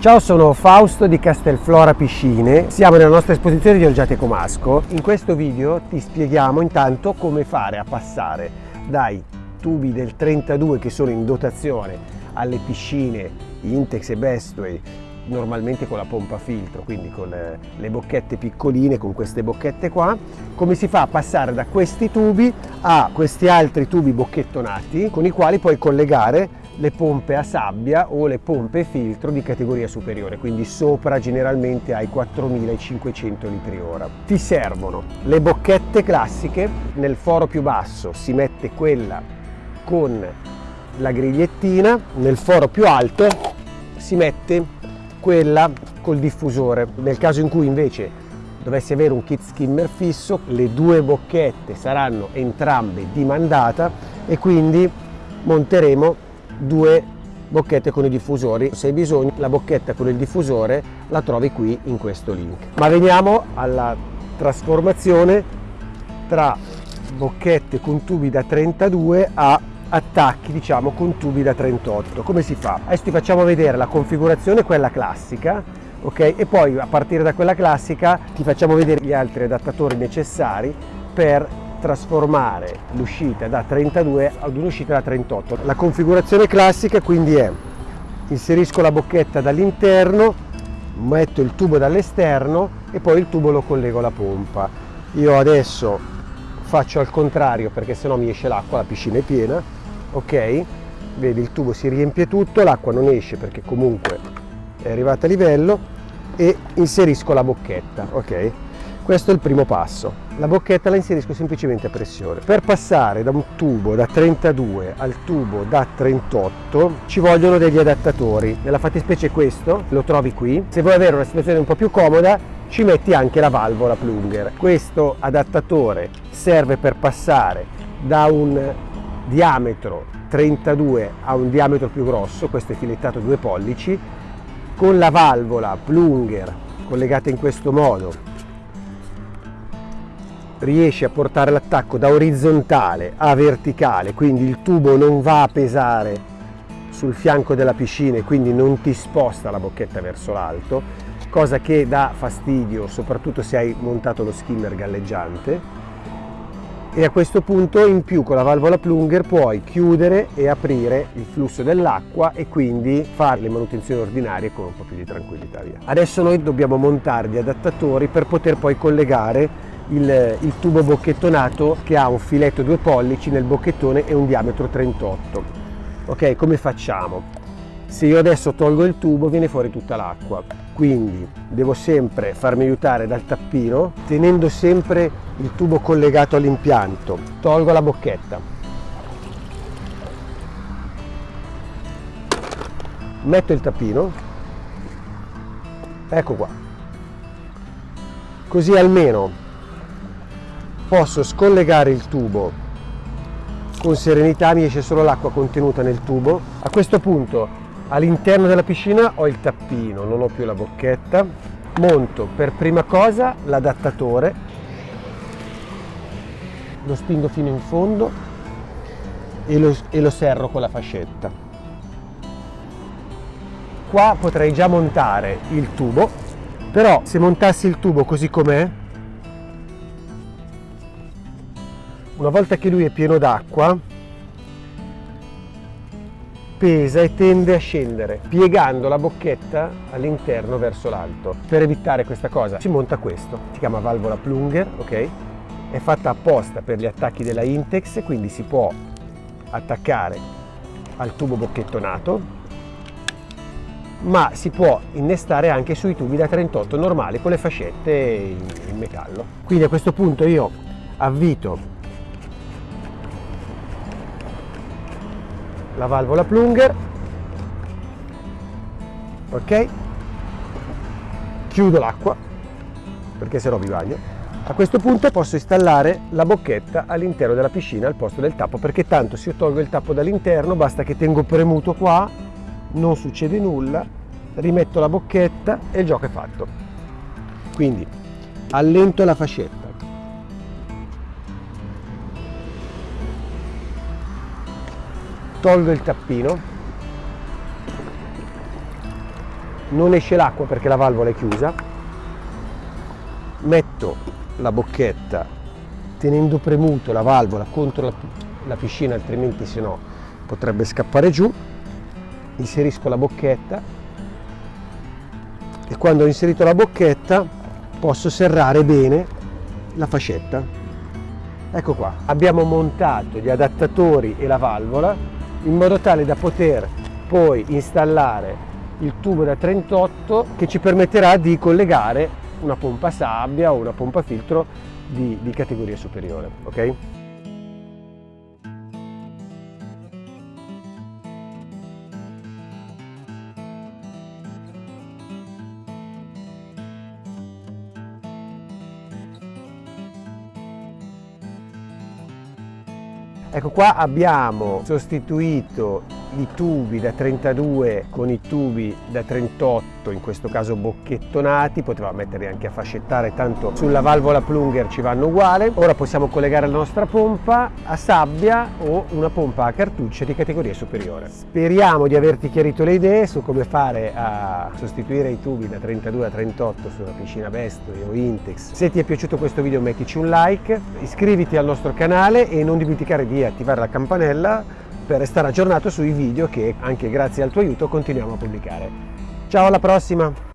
Ciao, sono Fausto di Castelflora Piscine, siamo nella nostra esposizione di Olgiate Comasco. In questo video ti spieghiamo intanto come fare a passare dai tubi del 32 che sono in dotazione alle piscine Intex e Bestway normalmente con la pompa filtro, quindi con le, le, bocchette piccoline, con queste bocchette qua, come si fa a passare da questi tubi a questi altri tubi bocchettonati con i quali puoi collegare le pompe a sabbia o le pompe filtro di categoria superiore, quindi sopra generalmente ai 4500 litri ora. Ti servono le bocchette classiche, nel foro più basso si mette quella con la grigliettina, nel foro più alto si mette quella col diffusore. Nel caso in cui invece dovessi avere un kit skimmer fisso, le due bocchette saranno entrambe di mandata e quindi monteremo due bocchette con i diffusori. Se hai bisogno, la bocchetta con il diffusore la trovi qui in questo link. Ma veniamo alla trasformazione tra bocchette con tubi da 32 a attacchi diciamo con tubi da 38 come si fa adesso ti facciamo vedere la configurazione quella classica ok e poi a partire da quella classica ti facciamo vedere gli altri adattatori necessari per trasformare l'uscita da 32 ad un'uscita da 38 la configurazione classica quindi è inserisco la bocchetta dall'interno metto il tubo dall'esterno e poi il tubo lo collego alla pompa. Io adesso faccio al contrario perché sennò mi esce l'acqua la piscina è piena ok? Vedi il tubo si riempie tutto l'acqua non esce perché comunque è arrivata a livello e inserisco la bocchetta ok questo è il primo passo. La bocchetta la inserisco semplicemente a pressione. Per passare da un tubo da 32 al tubo da 38 ci vogliono degli adattatori. Nella fattispecie questo lo trovi qui. Se vuoi avere una situazione un po' più comoda ci metti anche la valvola plunger. Questo adattatore serve per passare da un diametro 32 a un diametro più grosso, questo è filettato 2 pollici, con la valvola plunger collegata in questo modo riesci a portare l'attacco da orizzontale a verticale, quindi il tubo non va a pesare sul fianco della piscina e quindi non ti sposta la bocchetta verso l'alto, cosa che dà fastidio soprattutto se hai montato lo skimmer galleggiante e a questo punto in più con la valvola plunger puoi chiudere e aprire il flusso dell'acqua e quindi fare le manutenzioni ordinarie con un po' più di tranquillità via. Adesso noi dobbiamo montare gli adattatori per poter poi collegare il, il, tubo bocchettonato che ha un filetto 2 pollici nel bocchettone e un diametro 38 ok come facciamo? Se io adesso tolgo il tubo viene fuori tutta l'acqua. Quindi devo sempre farmi aiutare dal tappino tenendo sempre il tubo collegato all'impianto. Tolgo la bocchetta. Metto il tappino. Ecco qua. Così almeno posso scollegare il tubo. Con serenità mi esce solo l'acqua contenuta nel tubo. A questo punto all'interno della piscina ho il tappino non ho più la bocchetta. Monto per prima cosa l'adattatore. Lo spingo fino in fondo e lo, e lo serro con la fascetta. Qua potrei già montare il tubo però se montassi il tubo così com'è una volta che lui è pieno d'acqua pesa e tende a scendere piegando la bocchetta all'interno verso l'alto. Per evitare questa cosa si monta questo. Si chiama valvola plunger ok? È fatta apposta per gli attacchi della Intex quindi si può attaccare al tubo bocchettonato ma si può innestare anche sui tubi da 38 normali con le fascette in, metallo. Quindi a questo punto io avvito la valvola plunger. Ok. Chiudo l'acqua perché se no vi bagno. A questo punto posso installare la bocchetta all'interno della piscina al posto del tappo perché tanto se io tolgo il tappo dall'interno basta che tengo premuto qua non succede nulla rimetto la bocchetta e il gioco è fatto. Quindi allento la fascetta tolgo il tappino. Non esce l'acqua perché la valvola è chiusa, metto la bocchetta tenendo premuto la valvola contro la, la piscina altrimenti se no potrebbe scappare giù, inserisco la bocchetta. E quando ho inserito la bocchetta posso serrare bene la fascetta. Ecco qua, abbiamo montato gli adattatori e la valvola in modo tale da poter poi installare il tubo da 38 che ci permetterà di collegare una pompa sabbia o una pompa filtro di, di categoria superiore. ok? Ecco qua abbiamo sostituito i tubi da 32 con i tubi da 38, in questo caso bocchettonati, potevamo metterli anche a fascettare, tanto sulla valvola plunger ci vanno uguale. Ora possiamo collegare la nostra pompa a sabbia o una pompa a cartucce di categoria superiore. Speriamo di averti chiarito le idee su come fare a sostituire i tubi da 32 a 38 su una piscina Bestoli o Intex. Se ti è piaciuto questo video mettici un like, iscriviti al nostro canale e non dimenticare di attivare la campanella per restare aggiornato sui video che anche grazie al tuo aiuto continuiamo a pubblicare. Ciao alla prossima!